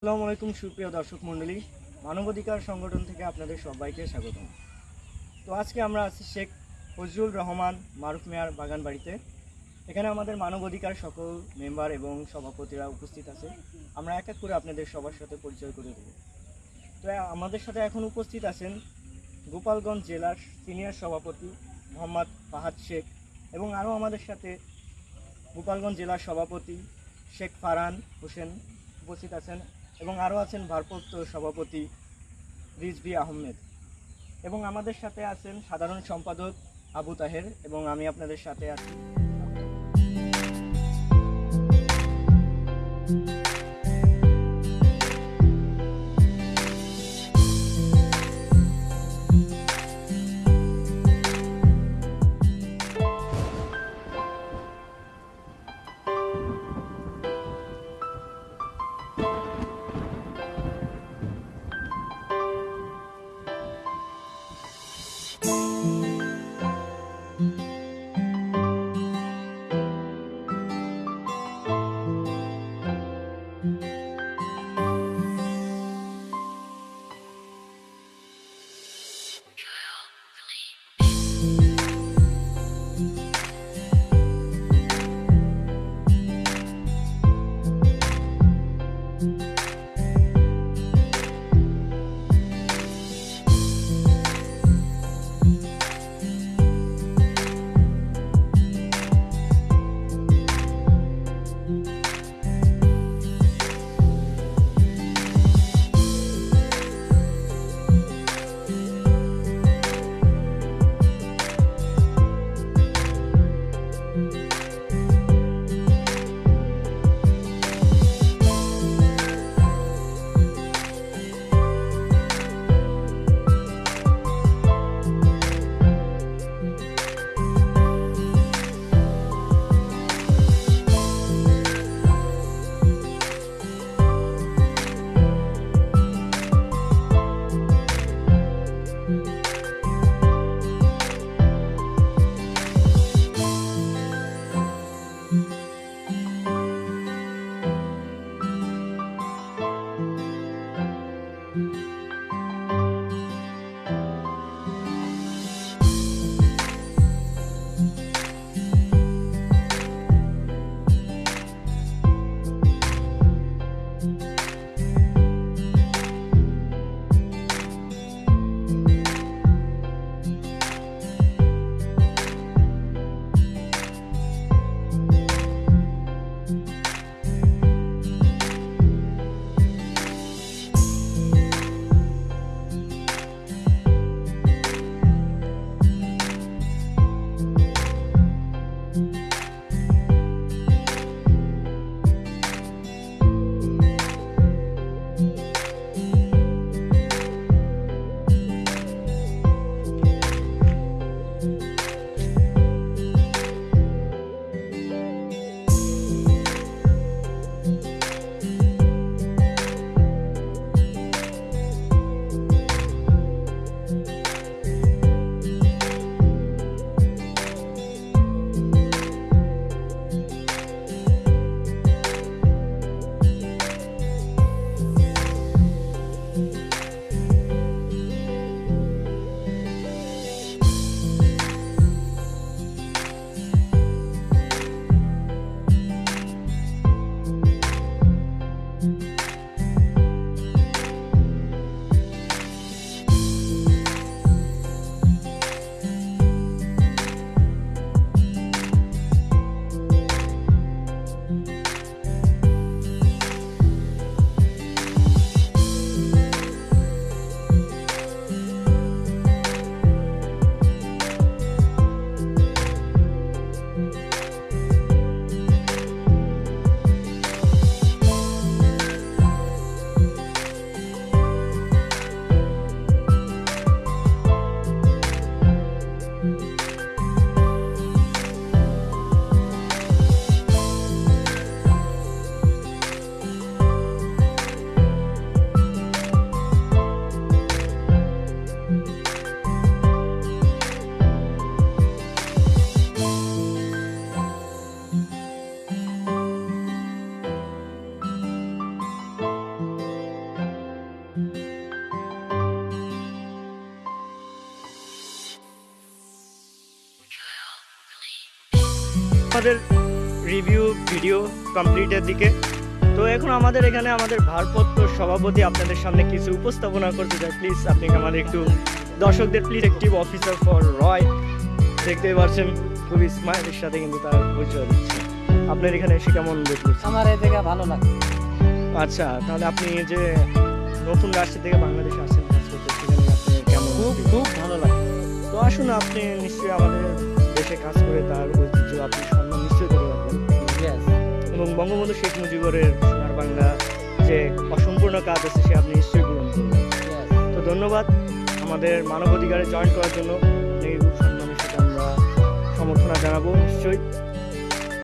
আসসালামু আলাইকুম, সুপ্রিয় দর্শক মণ্ডলী। মানবাধিকার সংগঠন থেকে আপনাদের সবাইকে স্বাগতম। তো আজকে আমরা আছি শেখ ফজলুর রহমান মারুফ মেয়ার বাগান বাড়িতে এখানে আমাদের মানবাধিকার সকল মেম্বার এবং সভাপতিরা উপস্থিত আছে। আমরা এক এক করে আপনাদের সবার সাথে পরিচয় করে দেব। তো আমাদের সাথে এখন উপস্থিত আছেন গোপালগঞ্জ জেলার সিনিয়র সভাপতি মোহাম্মদ ফাহাদ শেখ এবং আরও আমাদের সাথে গোপালগঞ্জ জেলার সভাপতি শেখ ফারহান হোসেন উপস্থিত আছেন। এবং আরও আছেন ভারপ্রাপ্ত সভাপতি রিজভি আহমেদ। এবং আমাদের সাথে আছেন সাধারণ সম্পাদক আবু তাহের এবং আমি আপনাদের সাথে আছি। Bye. আমাদের রিভিউ ভিডিও কমপ্লিটের দিকে। তো এখন আমাদের এখানে আমাদের ভারপ্রাপ্ত সভাপতি আপনাদের সামনে কিছু উপস্থাপনা করতে চাই। প্লিজ আপনি আমাদের একটু দর্শকদের please active officer for Roy দেখতে পাচ্ছেন খুবই স্মাইলের সাথে কিন্তু তার পরিচয় দিচ্ছে। আপনার এখানে এসে কেমন বোধ করছেন? আমার এই জায়গা ভালো লাগে আচ্ছা তাহলে আপনি এই যে নতুন রাষ্ট্র থেকে বাংলাদেশে আসেন কাজ করতে সেখানে আপনি কেমন খুব খুব ভালো লাগে তো আসুন আপনি নিশ্চয়ই আমাদের দেশে কাজ করে তার ঐতিহ্য আপনি বঙ্গবন্ধু শেখ মুজিবুরের সোনার বাংলা যে অসম্পূর্ণ কাজ আছে, সে আপনি নিশ্চয়ই পূরণ তো ধন্যবাদ আমাদের মানবাধিকারে জয়েন করার জন্য। আপনাকে খুব সম্মানের সাথে আমরা সমর্থনা জানাব নিশ্চয়ই।